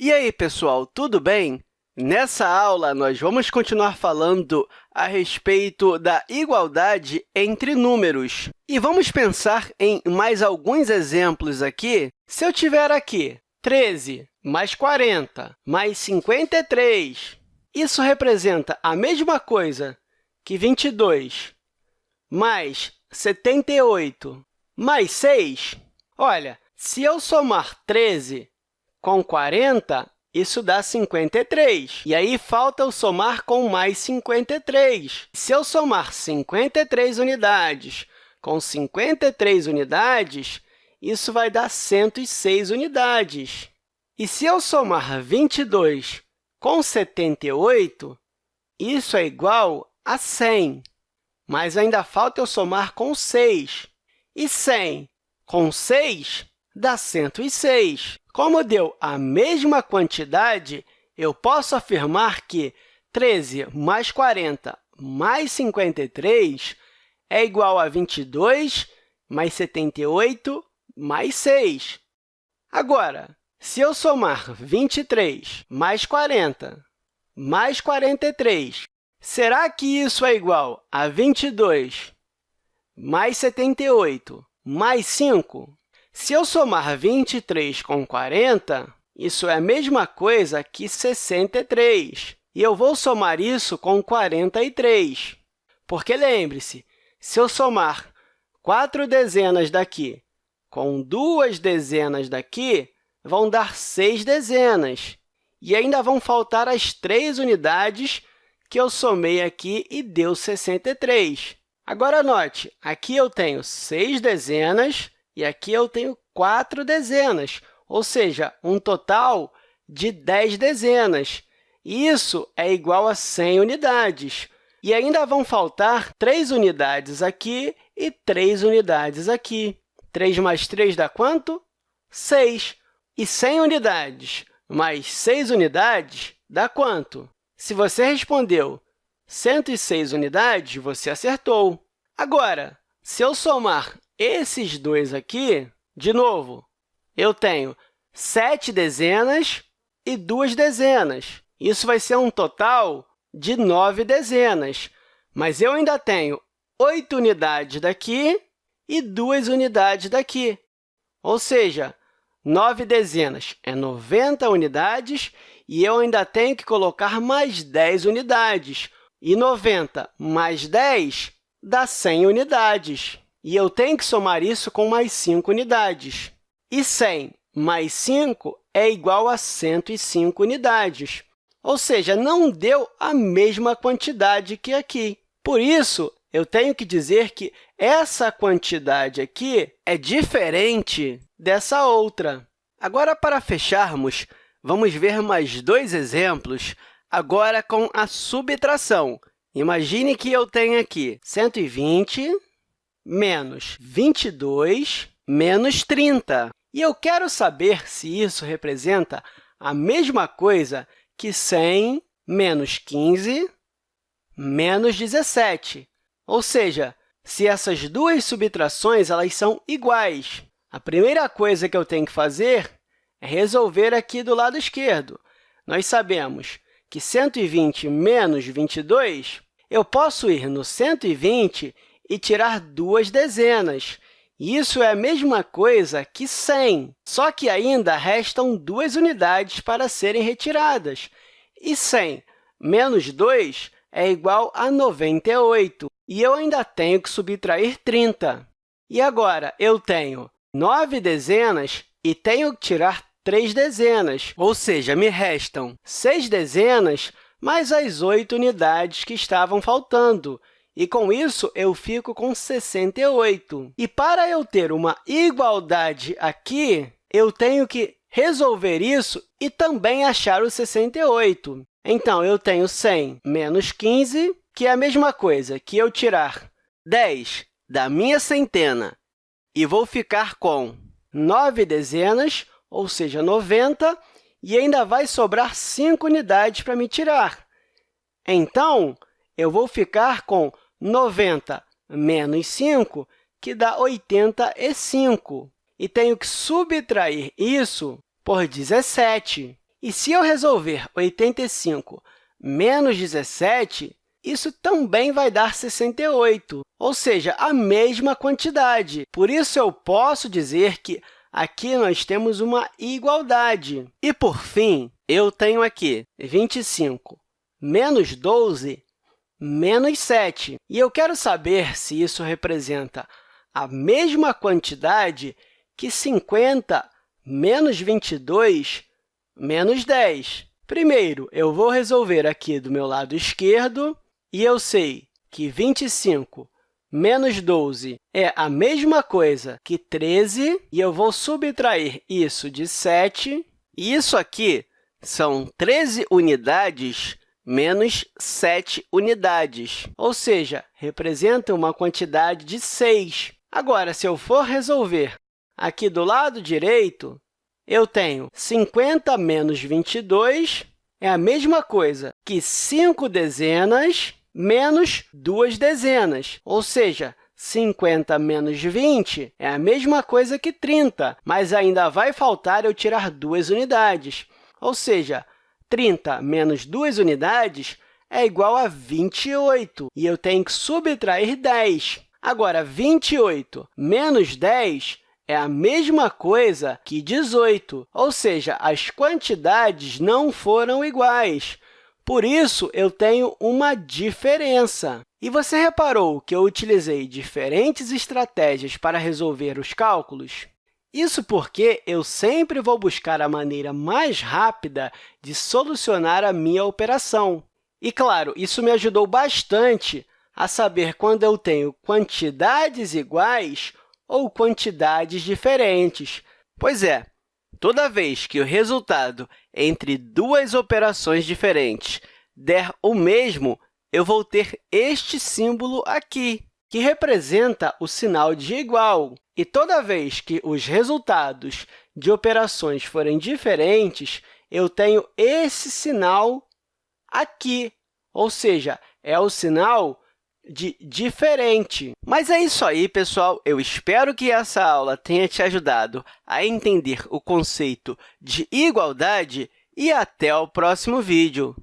E aí, pessoal, tudo bem? Nessa aula, nós vamos continuar falando a respeito da igualdade entre números. E vamos pensar em mais alguns exemplos aqui. Se eu tiver aqui 13 mais 40 mais 53, isso representa a mesma coisa que 22 mais 78 mais 6. Olha, se eu somar 13 com 40, isso dá 53. E aí, falta eu somar com mais 53. Se eu somar 53 unidades com 53 unidades, isso vai dar 106 unidades. E se eu somar 22 com 78, isso é igual a 100. Mas ainda falta eu somar com 6. E 100 com 6 dá 106. Como deu a mesma quantidade, eu posso afirmar que 13 mais 40 mais 53 é igual a 22 mais 78 mais 6. Agora, se eu somar 23 mais 40 mais 43, será que isso é igual a 22 mais 78 mais 5? Se eu somar 23 com 40, isso é a mesma coisa que 63, e eu vou somar isso com 43. Porque, lembre-se, se eu somar quatro dezenas daqui com duas dezenas daqui, vão dar seis dezenas. E ainda vão faltar as três unidades que eu somei aqui e deu 63. Agora, note, aqui eu tenho seis dezenas e aqui eu tenho quatro dezenas, ou seja, um total de 10 dezenas. Isso é igual a 100 unidades. E ainda vão faltar 3 unidades aqui e 3 unidades aqui. 3 mais 3 dá quanto? 6. E 100 unidades mais 6 unidades dá quanto? Se você respondeu 106 unidades, você acertou. Agora, se eu somar esses dois aqui, de novo, eu tenho sete dezenas e duas dezenas. Isso vai ser um total de nove dezenas, mas eu ainda tenho oito unidades daqui e duas unidades daqui. Ou seja, nove dezenas é 90 unidades e eu ainda tenho que colocar mais 10 unidades. E 90 mais 10 dá 100 unidades. E eu tenho que somar isso com mais 5 unidades. E 100 mais 5 é igual a 105 unidades. Ou seja, não deu a mesma quantidade que aqui. Por isso, eu tenho que dizer que essa quantidade aqui é diferente dessa outra. Agora, para fecharmos, vamos ver mais dois exemplos, agora com a subtração. Imagine que eu tenho aqui 120 menos 22 menos 30. E eu quero saber se isso representa a mesma coisa que 100 menos 15 menos 17. Ou seja, se essas duas subtrações elas são iguais. A primeira coisa que eu tenho que fazer é resolver aqui do lado esquerdo. Nós sabemos que 120 menos 22, eu posso ir no 120 e tirar duas dezenas. Isso é a mesma coisa que 100, só que ainda restam duas unidades para serem retiradas. E 100 menos 2 é igual a 98, e eu ainda tenho que subtrair 30. E agora, eu tenho 9 dezenas e tenho que tirar 3 dezenas, ou seja, me restam 6 dezenas mais as 8 unidades que estavam faltando. E, com isso, eu fico com 68. E, para eu ter uma igualdade aqui, eu tenho que resolver isso e também achar o 68. Então, eu tenho 100 menos 15, que é a mesma coisa que eu tirar 10 da minha centena e vou ficar com 9 dezenas, ou seja, 90, e ainda vai sobrar 5 unidades para me tirar. Então, eu vou ficar com 90 menos 5, que dá 85. E tenho que subtrair isso por 17. E se eu resolver 85 menos 17, isso também vai dar 68, ou seja, a mesma quantidade. Por isso, eu posso dizer que aqui nós temos uma igualdade. E, por fim, eu tenho aqui 25 menos 12 menos 7. E eu quero saber se isso representa a mesma quantidade que 50 menos 22 menos 10. Primeiro, eu vou resolver aqui do meu lado esquerdo, e eu sei que 25 menos 12 é a mesma coisa que 13, e eu vou subtrair isso de 7. E isso aqui são 13 unidades menos 7 unidades, ou seja, representa uma quantidade de 6. Agora, se eu for resolver aqui do lado direito, eu tenho 50 menos 22, é a mesma coisa que 5 dezenas menos 2 dezenas, ou seja, 50 menos 20 é a mesma coisa que 30, mas ainda vai faltar eu tirar duas unidades, ou seja, 30 menos 2 unidades é igual a 28, e eu tenho que subtrair 10. Agora, 28 menos 10 é a mesma coisa que 18, ou seja, as quantidades não foram iguais. Por isso, eu tenho uma diferença. E você reparou que eu utilizei diferentes estratégias para resolver os cálculos? Isso porque eu sempre vou buscar a maneira mais rápida de solucionar a minha operação. E, claro, isso me ajudou bastante a saber quando eu tenho quantidades iguais ou quantidades diferentes. Pois é, toda vez que o resultado entre duas operações diferentes der o mesmo, eu vou ter este símbolo aqui, que representa o sinal de igual. E toda vez que os resultados de operações forem diferentes, eu tenho esse sinal aqui, ou seja, é o sinal de diferente. Mas é isso aí, pessoal! Eu espero que essa aula tenha te ajudado a entender o conceito de igualdade e até o próximo vídeo!